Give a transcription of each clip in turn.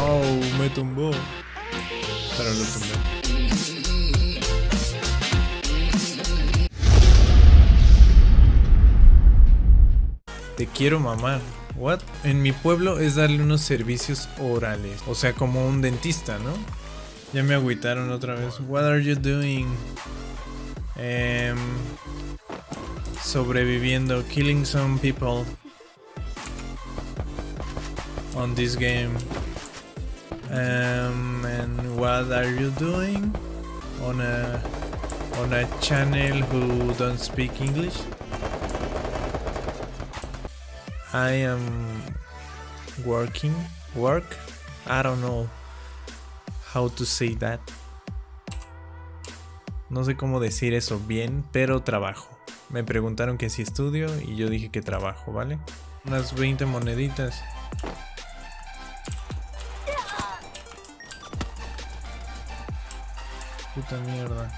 Oh, me tumbó. Pero lo. Te quiero mamar. What? En mi pueblo es darle unos servicios orales. O sea, como un dentista, ¿no? Ya me agüitaron otra vez. What are you doing? Em, sobreviviendo. Killing some people. On this game. Um, and what are you doing? On a on a channel who don't speak English? I am working work I don't know how to say that no sé cómo decir eso bien pero trabajo me preguntaron que si estudio y yo dije que trabajo vale unas 20 moneditas puta mierda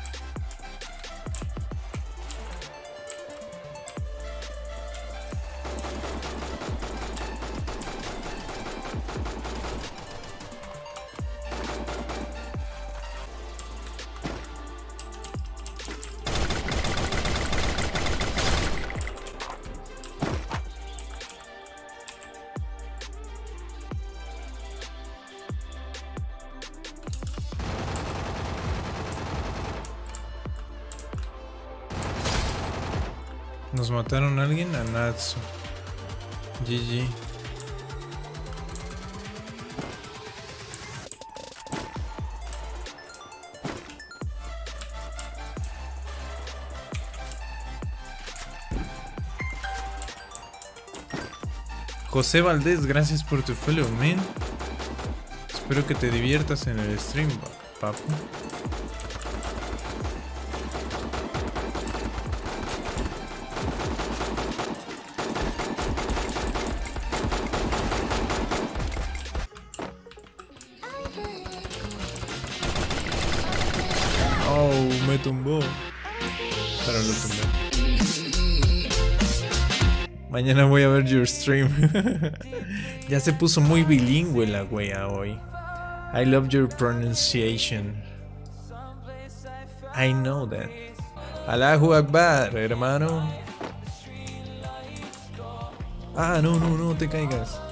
Nos mataron a alguien a Natsu. GG. José Valdés, gracias por tu follow, man. Espero que te diviertas en el stream, papu. Tumbó. Pero lo tumbé. Mañana voy a ver your stream. ya se puso muy bilingüe la wea hoy. I love your pronunciation. I know that. Allahu Akbar, hermano. Ah, no, no, no te caigas.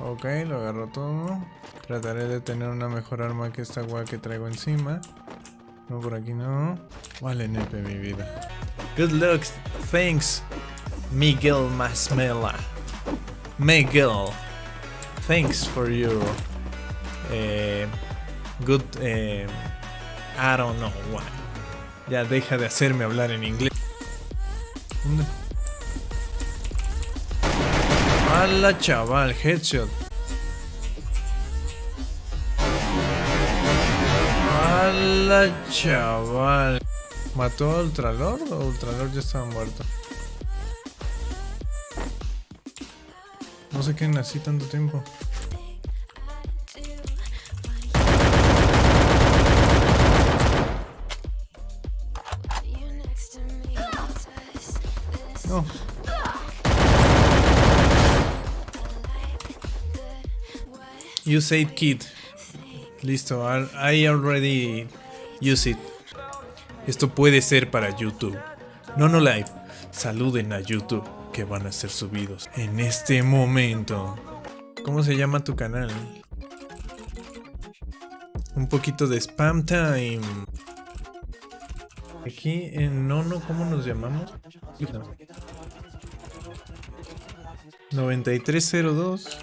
Ok. Lo agarro todo. Trataré de tener una mejor arma que esta weá que traigo encima. No, por aquí no. Vale, nepe mi vida. Good luck. Thanks, Miguel Masmela. Miguel. Thanks for your eh, good... eh, I don't know why. Ya deja de hacerme hablar en inglés. ¿Dónde? ¡Hala, chaval! Headshot. ¡Hala, chaval! ¿Mató a Ultralord o Ultralord ya estaba muerto? No sé qué nací tanto tiempo. You said kid. Listo, I I already use it. Esto puede ser para YouTube. No, no live. Saluden a YouTube que van a ser subidos en este momento. ¿Cómo se llama tu canal? Un poquito de spam time. Aquí en Nono, ¿cómo nos llamamos? 9302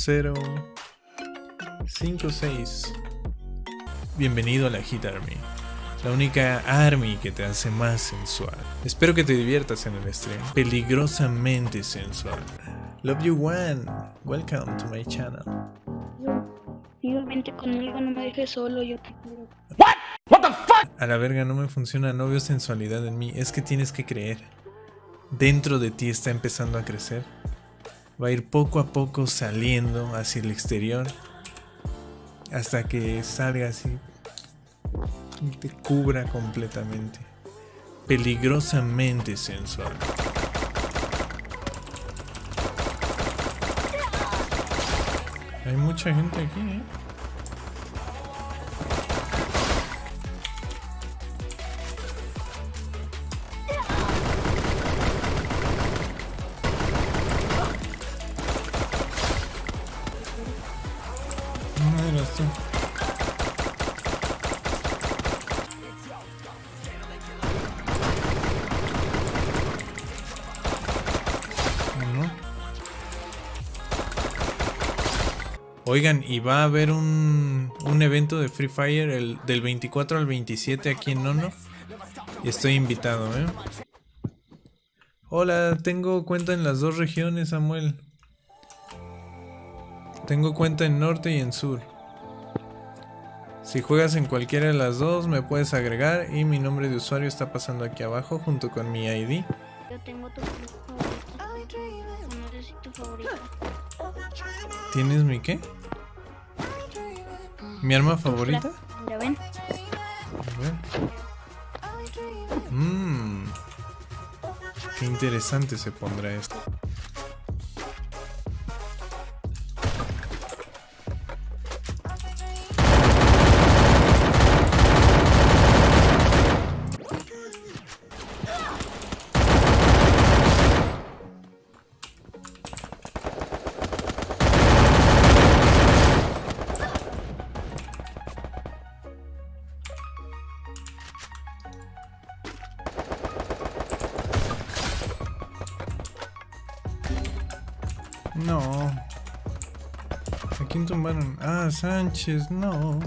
056 Bienvenido a la Hit Army. La única army que te hace más sensual. Espero que te diviertas en el stream. Peligrosamente sensual. Love you one. Welcome to my channel. Vente conmigo, no me dejes solo, yo te quiero. A la verga no me funciona, no veo sensualidad en mí. Es que tienes que creer. Dentro de ti está empezando a crecer. Va a ir poco a poco saliendo hacia el exterior hasta que salga así y te cubra completamente. Peligrosamente sensual. Hay mucha gente aquí, ¿eh? Oigan, y va a haber un, un evento de Free Fire el, del 24 al 27 aquí en Nono. Y estoy invitado, ¿eh? Hola, tengo cuenta en las dos regiones, Samuel. Tengo cuenta en norte y en sur. Si juegas en cualquiera de las dos, me puedes agregar y mi nombre de usuario está pasando aquí abajo junto con mi ID. Yo tengo tu favorito. No sé si tu favorito. ¿Tienes mi qué? ¿Mi arma favorita? Ya ven. A ver. Mmm. Qué interesante se pondrá esto. No. ¿A quién tumbaron? Ah, Sánchez, no.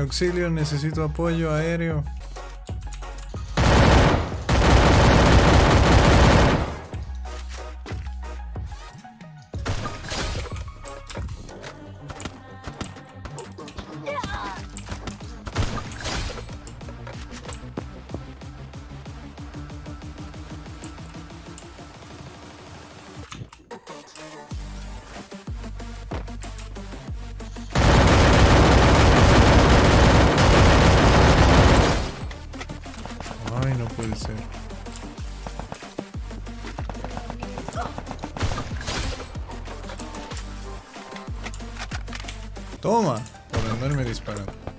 Auxilio, necesito apoyo aéreo. Toma! por menos me disparando.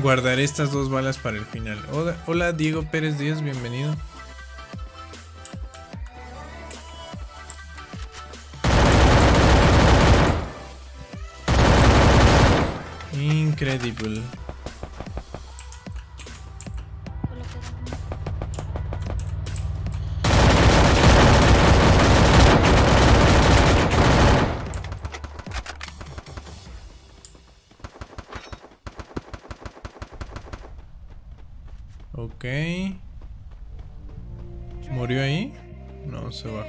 Guardaré estas dos balas para el final. Hola, Diego Pérez Díaz, bienvenido. Incredible. Ok. ¿Murió ahí? No, se bajó.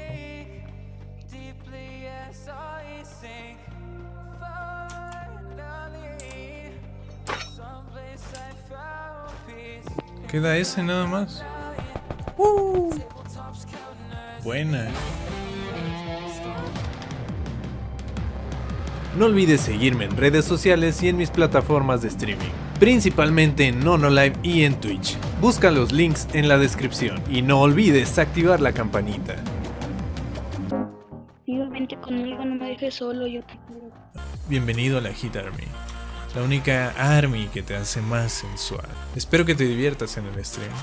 Queda ese nada más. Uh. Buena. No olvides seguirme en redes sociales y en mis plataformas de streaming, principalmente en Nonolive y en Twitch. Busca los links en la descripción y no olvides activar la campanita. Tío, vente conmigo, no me dejes solo, yo te quiero. Bienvenido a la Hit Army. La única army que te hace más sensual. Espero que te diviertas en el stream.